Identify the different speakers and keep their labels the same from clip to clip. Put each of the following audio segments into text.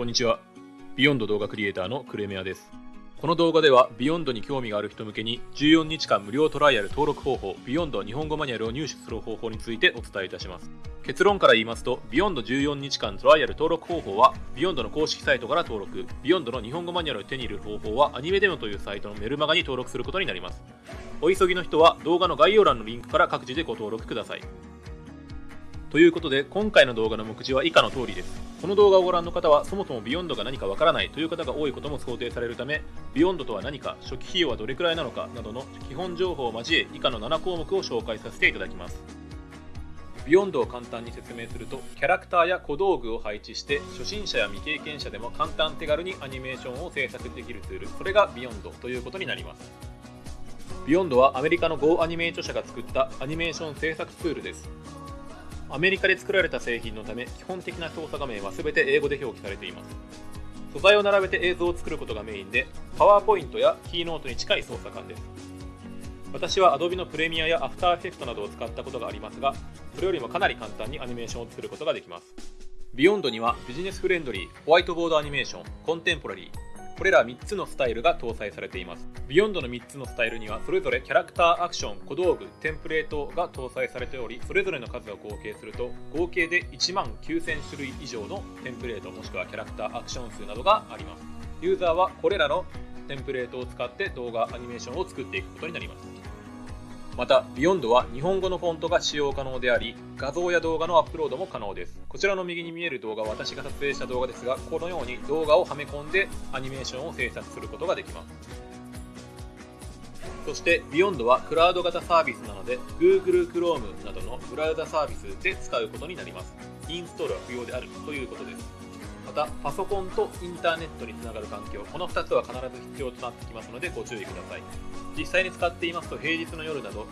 Speaker 1: こんにちは。 Vyond 動画クリエイターのクレメアです。この動画では、 Vyond に興味がある人向けに、14日間無料トライアル登録方法、 Vyond 日本語マニュアルを入手する方法についてお伝えいたします。結論から言いますと、 Vyond 14日間トライアル登録方法は、 Vyond の公式サイトから登録、 Vyond の日本語マニュアルを手に入れる方法は、アニメデモというサイトのメルマガに登録することになります。お急ぎの人は、動画の概要欄のリンクから各自でご登録ください。ということで、今回の動画の目次は以下の通りです。この動画をご覧の方は、そもそも Vyond が何かわからないという方が多いことも想定されるため、 Vyond とは何か、初期費用はどれくらいなのかなどの基本情報を交え、以下の7項目を紹介させていただきます。 Vyond を簡単に説明すると、キャラクターや小道具を配置して、初心者や未経験者でも簡単手軽にアニメーションを制作できるツール、それが Vyond ということになります。ビヨンドはアメリカの Go アニメー著者が作ったアニメーション制作ツールです。アメリカで作られた製品のため基本的な操作画面は全て英語で表記されています。素材を並べて映像を作ることがメインで PowerPoint や Keynote に近い操作感です。私は Adobe のプレミアや After Effects などを使ったことがありますがそれよりもかなり簡単にアニメーションを作ることができます。 Vyond には Business Friendly Whiteboard Animation Contemporary これら3つのスタイルが搭載されています。Beyond の3つのスタイルにはそれぞれキャラクターアクション、小道具、テンプレートが搭載されており、それぞれの数を合計すると合計で1万9000種類以上のテンプレートもしくはキャラクターアクション数などがあります。ユーザーはこれらのテンプレートを使って動画、アニメーションを作っていくことになります。また、 Vyond は日本語のフォントが使用可能であり、画像や動画のアップロードも可能です。こちらの右に見える動画は私が撮影した動画ですが、このように動画をはめ込んでアニメーションを制作することができます。そして、 Vyond はクラウド型サービスなので、Google Chrome などのブラウザサービスで使うことになります。インストールは不要であるということです。また、パソコンとインターネットにつながる環境、この2つは必ず必要となってきますのでご注意ください。実際に使っていますと平日の夜など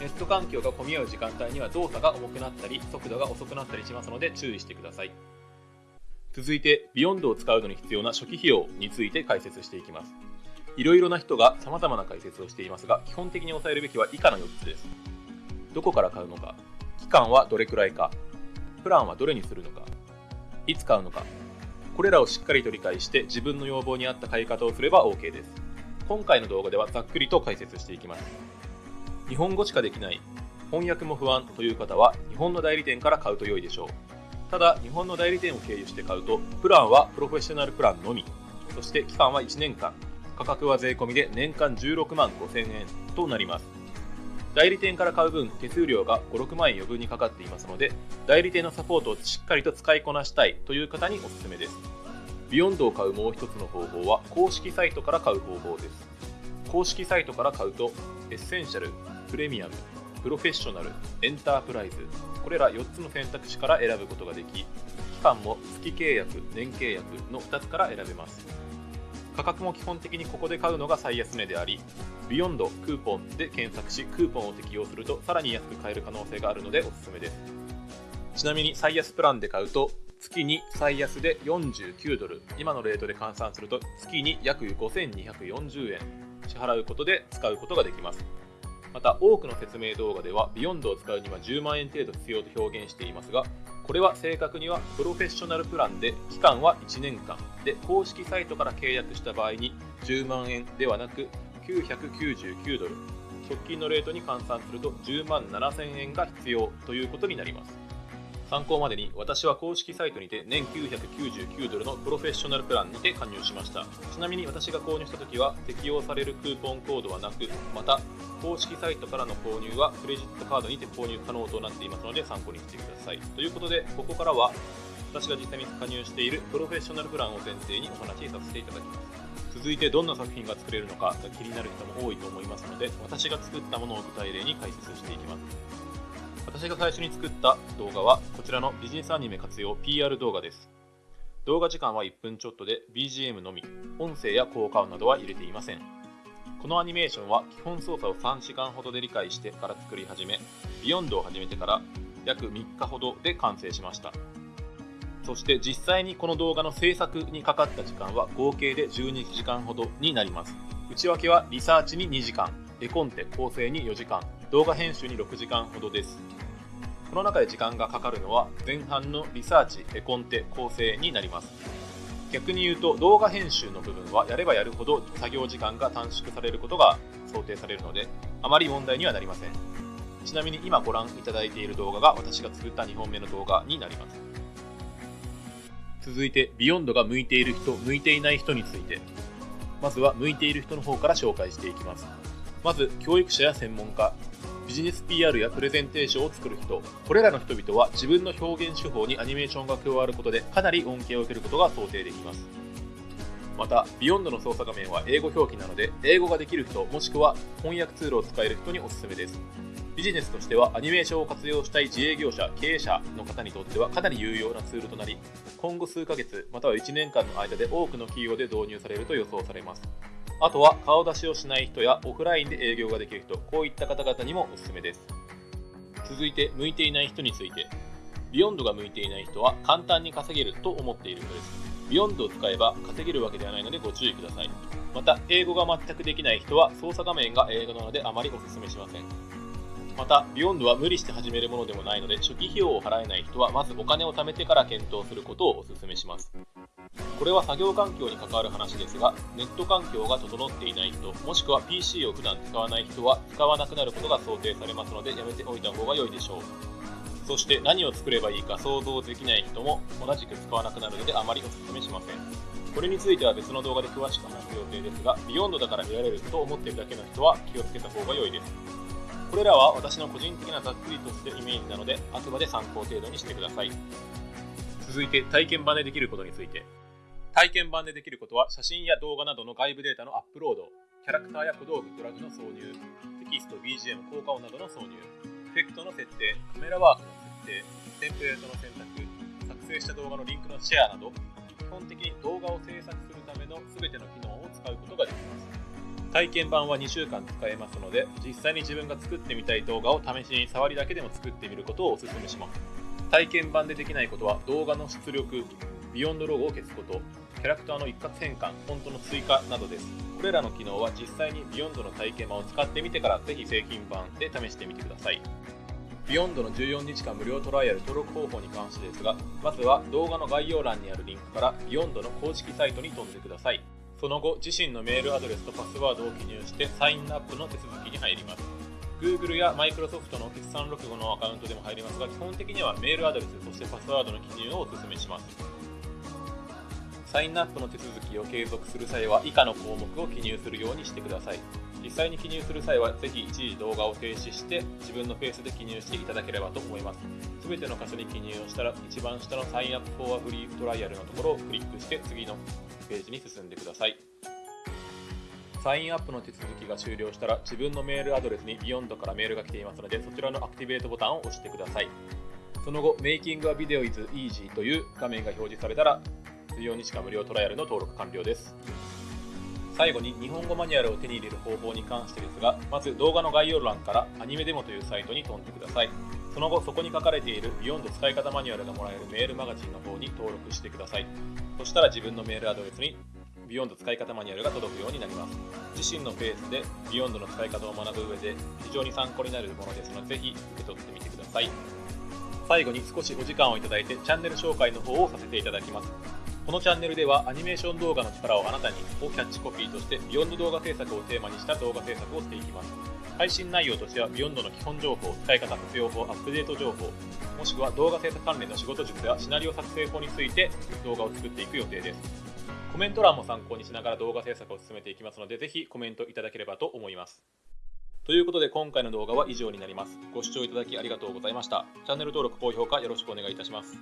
Speaker 1: ネット環境が混み合う時間帯には動作が重くなったり速度が遅くなったりしますので注意してください。続いてビヨンドを使うのに必要な初期費用について解説していきます。いろいろな人が様々な解説をしていますが基本的に押さえるべきは以下の4つです。どこから買うのか期間はどれくらいかプランはどれにするのかいつ買うのかこれらをしっかりと理解して自分の要望に合った買い方をすれば OK です。今回の動画ではざっくりと解説していきます。日本語しかできない翻訳も不安という方は日本の代理店から買うと良いでしょう。ただ日本の代理店を経由して買うとプランはプロフェッショナルプランのみ。そして期間は1年間。価格は税込みで年間16万5000円となります。代理店から買う分手数料が56万円余分にかかっていますので代理店のサポートをしっかりと使いこなしたいという方におすすめです Vyondを買うもう一つの方法は公式サイトから買う方法です。公式サイトから買うと、エッセンシャル、プレミアム、プロフェッショナル、エンタープライズ、これら4つの選択肢から選ぶことができ、期間も月契約、年契約の2つから選べます。価格も基本的にここで買うのが最安値であり、 Vyondクーポンで検索し、クーポンを適用するとさらに安く買える可能性があるのでおすすめです。ちなみに最安プランで買うと月に最安で49ドル今のレートで換算すると月に約5240円支払うことで使うことができますまた多くの説明動画では Vyondを使うには10万円程度必要と表現していますがこれは正確にはプロフェッショナルプランで期間は1年間で公式サイトから契約した場合に10万円ではなく999ドル。直近のレートに換算すると10万7000円が必要ということになります。参考までに私は公式サイトにて年999ドルのプロフェッショナルプランにて加入しました。ちなみに私が購入した時は適用されるクーポンコードはなくまた公式サイトからの購入はクレジットカードにて購入可能となっていますので参考にしてください。ということでここからは私が実際に加入しているプロフェッショナルプランを前提にお話しさせていただきます。続いてどんな作品が作れるのかが気になる人も多いと思いますので私が作ったものを具体例に解説していきます。私が最初に作った動画はこちらのビジネスアニメ活用 PR 動画です。動画時間は1分ちょっとで BGM のみ、音声や効果音などは入れていません。このアニメーションは基本操作を3時間ほどで理解してから作り始め、Vyondを始めてから約3日ほどで完成しました。そして実際にこの動画の制作にかかった時間は合計で12時間ほどになります。内訳はリサーチに2時間、絵コンテ構成に4時間、動画編集に6時間ほどです。この中で時間がかかるのは前半のリサーチ、絵コンテ、構成になります。逆に言うと動画編集の部分はやればやるほど作業時間が短縮されることが想定されるのであまり問題にはなりませんちなみに今ご覧いただいている動画が私が作った2本目の動画になります続いてビヨンドが向いている人向いていない人についてまずは向いている人の方から紹介していきますまず教育者や専門家ビジネス PR やプレゼンテーションを作る人これらの人々は自分の表現手法にアニメーションが加わることでかなり恩恵を受けることが想定できますまた、 Vyondの操作画面は英語表記なので、英語ができる人、もしくは翻訳ツールを使える人におすすめです。ビジネスとしてはアニメーションを活用したい自営業者、経営者の方にとってはかなり有用なツールとなり、今後数ヶ月、または1年間の間で多くの企業で導入されると予想されます。あとは顔出しをしない人やオフラインで営業ができる人、こういった方々にもおすすめです。続いて、向いていない人について。 Vyondが向いていない人は簡単に稼げると思っている人です。 Vyondを使えば稼げるわけではないのでご注意ください。また、英語が全くできない人は操作画面が英語なのであまりお勧めしません。また、ビヨンドは無理して始めるものでもないので、初期費用を払えない人はまずお金を貯めてから検討することをお勧めします。これは作業環境に関わる話ですが、ネット環境が整っていない人、もしくは PC を普段使わない人は使わなくなることが想定されますので、やめておいた方が良いでしょう。そして何を作ればいいか想像できない人も同じく使わなくなるのであまりお勧めしません。これについては別の動画で詳しく話す予定ですが、 Vyondだから得られると思っているだけの人は気をつけた方が良いです。これらは私の個人的なざっくりとしたイメージなので、あくまで参考程度にしてください。続いて体験版でできることについて。体験版でできることは写真や動画などの外部データのアップロード、キャラクターや小道具、ドラグの挿入、テキスト、BGM、効果音などの挿入、エフェクトの設定、カメラワークの設定、テンプレートの選択、作成した動画のリンクのシェアなど、基本的に動画を制作するための全ての機能を使うことができます。体験版は2週間使えますので、実際に自分が作ってみたい動画を試しに触りだけでも作ってみることをお勧めします。体験版でできないことは動画の出力、 Vyondロゴを消すこと、キャラクターの一括変換、フォントの追加などです。これらの機能は実際に Vyondの体験版を使ってみてからぜひ製品版で試してみてください。Vyondの14日間無料トライアル登録方法に関してですが、まずは動画の概要欄にあるリンクから Vyondの公式サイトに飛んでください。その後、自身のメールアドレスとパスワードを記入してサインアップの手続きに入ります。Google や Microsoft の決算録後のアカウントでも入りますが、基本的にはメールアドレス、そしてパスワードの記入をお勧めします。サインアップの手続きを継続する際は以下の項目を記入するようにしてください。実際に記入する際はぜひ一時動画を停止して自分のペースで記入していただければと思います。すべての箇所に記入をしたら一番下のサインアップフォアフリートライアルのところをクリックして次のページに進んでください。サインアップの手続きが終了したら自分のメールアドレスに Beyond からメールが来ていますのでそちらのアクティベートボタンを押してください。その後、Making a Video is Easy という画面が表示されたら14日間無料トライアルの登録完了です。最後に日本語マニュアルを手に入れる方法に関してですが、まず動画の概要欄からアニメデモというサイトに飛んでください。その後、そこに書かれている Beyond 使い方マニュアルがもらえるメールマガジンの方に登録してください。そしたら自分のメールアドレスに Beyond 使い方マニュアルが届くようになります。自身のペースで Beyond の使い方を学ぶ上で非常に参考になるものですので、ぜひ受け取ってみてください。最後に少しお時間をいただいてチャンネル紹介の方をさせていただきます。このチャンネルではアニメーション動画の力をあなたにをキャッチコピーとして Vyond動画制作をテーマにした動画制作をしていきます。配信内容としては Vyondの基本情報、使い方、活用法、アップデート情報、もしくは動画制作関連の仕事術やシナリオ作成法について動画を作っていく予定です。コメント欄も参考にしながら動画制作を進めていきますので、ぜひコメントいただければと思います。ということで今回の動画は以上になります。ご視聴いただきありがとうございました。チャンネル登録、高評価よろしくお願いいたします。